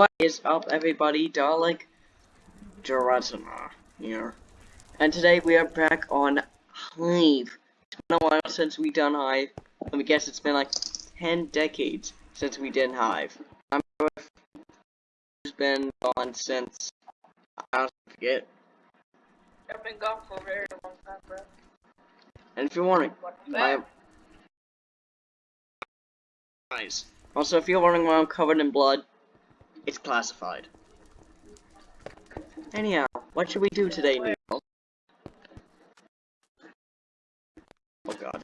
What is up, everybody? Dalek Giratina here. And today we are back on Hive. It's been a while since we done Hive. Let me guess, it's been like 10 decades since we did Hive. I'm it's been gone since, I don't forget. I've been gone for a very long time, bro. And if you're wondering, I am... Nice. Also, if you're wondering why I'm covered in blood, it's classified. Anyhow, what should we do today, Neil? Oh god,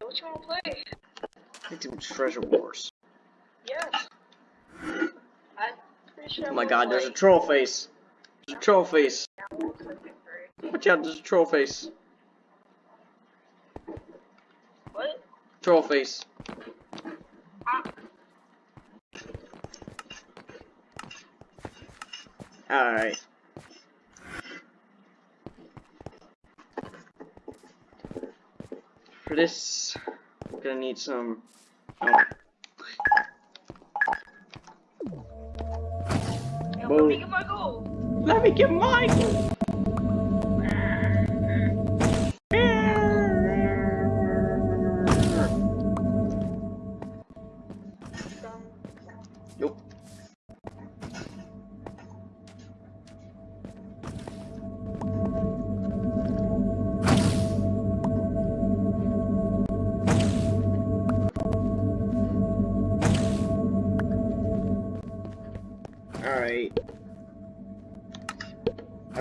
What you wanna play? we're doing Treasure Wars. Yes. I'm pretty sure. Oh my god, there's a troll face. There's a troll face. Watch out, there's a troll face. What? Troll face. Alright. For this, we're gonna need some. Oh, let me get my goal. let me get mine! Nope.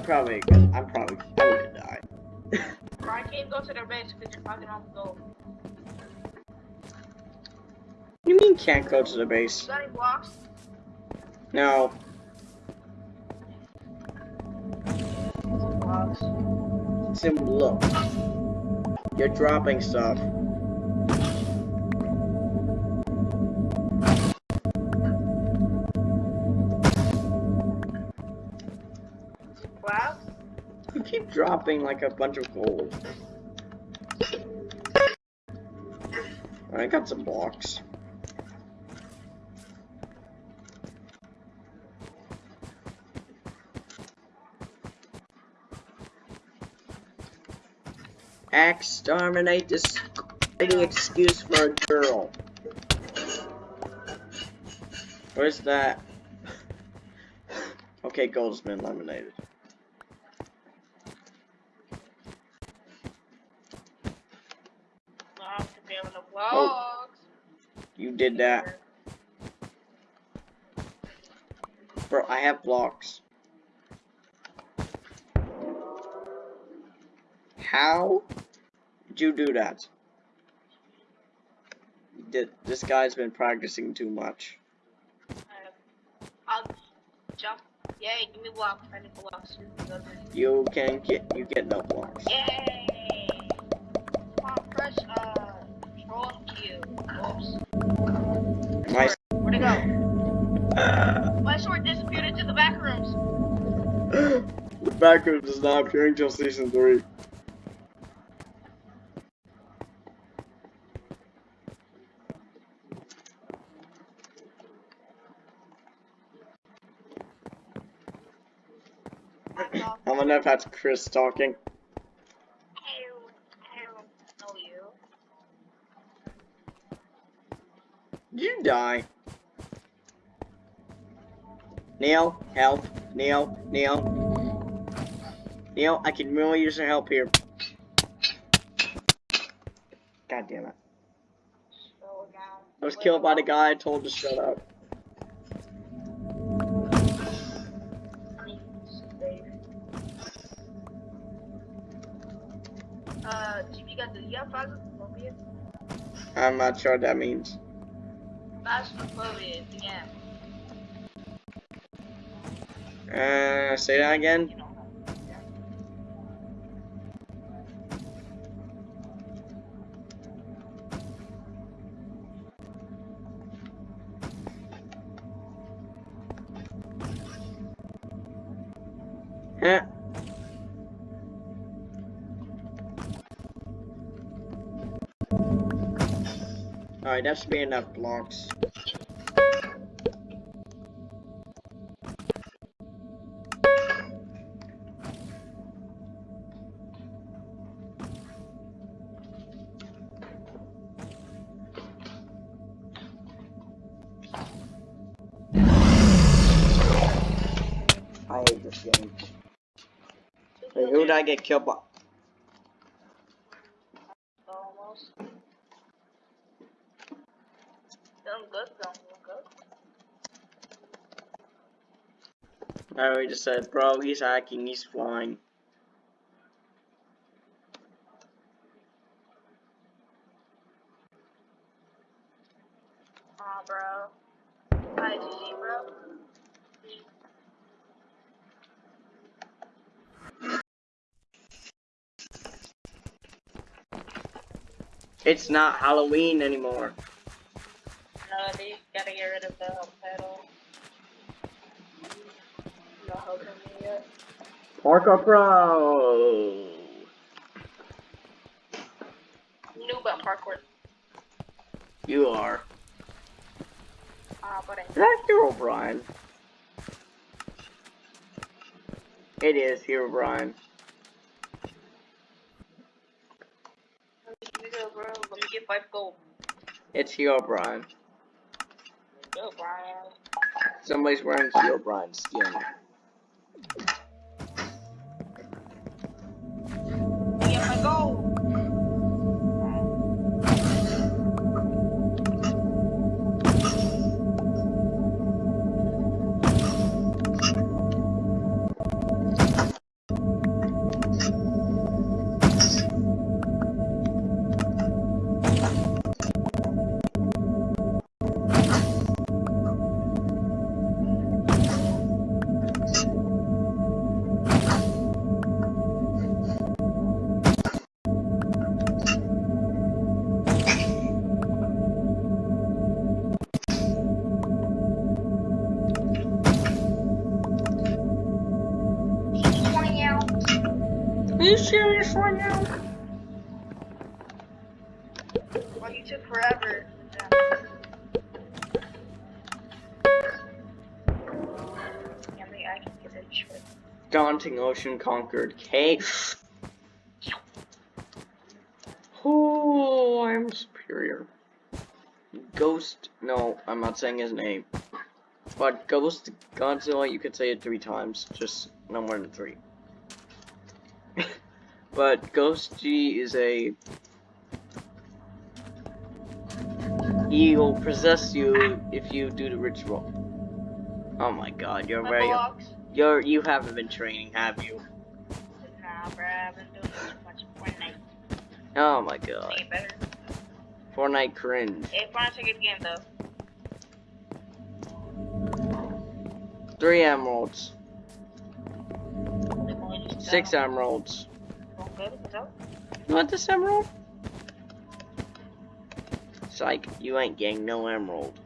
Probably, I'm probably, I'm gonna die. I can't go to their base because you're fucking on the goal. You mean can't go to the base? You got any blocks? No. Blocks. Sim, look. You're dropping stuff. Keep dropping like a bunch of gold. I got some blocks. Exterminate this any excuse for a girl. Where's that? Okay, gold's been eliminated. No, the blocks. Oh, you did that. Bro, I have blocks. How did you do that? Did, this guy's been practicing too much. I'll jump. Yay, give me blocks. I need blocks. You can get you get no blocks. Yay! Oops. My Where'd it go? My sword disappeared into the back rooms. the background does not appear until season three. I wonder if that's Chris talking. I don't, I don't know you. Did you die? Neil, help. Neil, Neil. Neil, I can really use your help here. God damn it. I was killed by the guy I told to shut up. Uh, GB got the yeah, phasmophobia. I'm not sure what that means. Uh, say that again? Yeah. Alright, that should be enough blocks. This game. Wait, who did I get killed by? I already just said, bro, he's hacking, he's flying. Aw, bro. Hi, GG, bro. It's not Halloween anymore. No, they gotta get rid of the pedal. No helping me yet. Parkour Pro! Noob at parkour. You are. Ah, but I Is that Herobrine? It is Herobrine. Me go, bro. Let me get five gold. It's Herobrine. Go, Brian. Somebody's wearing Herobrine's skin. You serious right now? Well, you took forever. Yeah, maybe I can get it. Daunting Ocean Conquered. K. Oh, I'm superior. Ghost. No, I'm not saying his name. But Ghost Godzilla, you could say it three times, just no more than three. But Ghost G is a. He will possess you if you do the ritual. Oh my god, you're My very. blocks. You're you haven't been training, have you? Nah, bruh, I've been doing too much Fortnite. Oh my god. It better. Fortnite cringe. Hey, Fortnite's a good game though. Three emeralds. They've only just Six emeralds. You want this emerald? Psych, you ain't getting no emerald.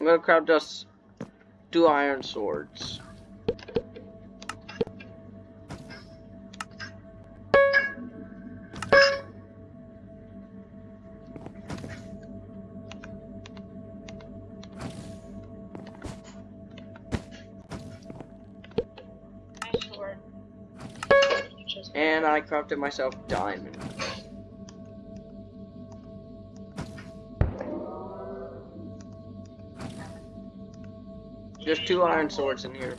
I'm gonna craft us two iron swords. And I crafted myself diamond. There's two iron swords in here.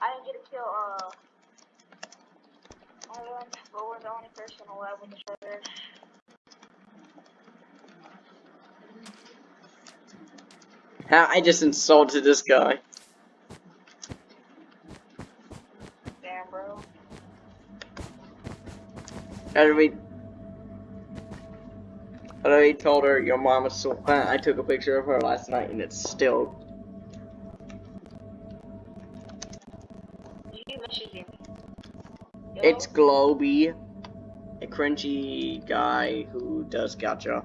I didn't get to kill, uh, but we're the only person alive with the trigger. Ha, I just insulted this guy. Damn, bro. I already, I already told her your mom is so fat. I took a picture of her last night and it's still. You messaged me. Yo, It's Globy, a cringy guy who does gotcha.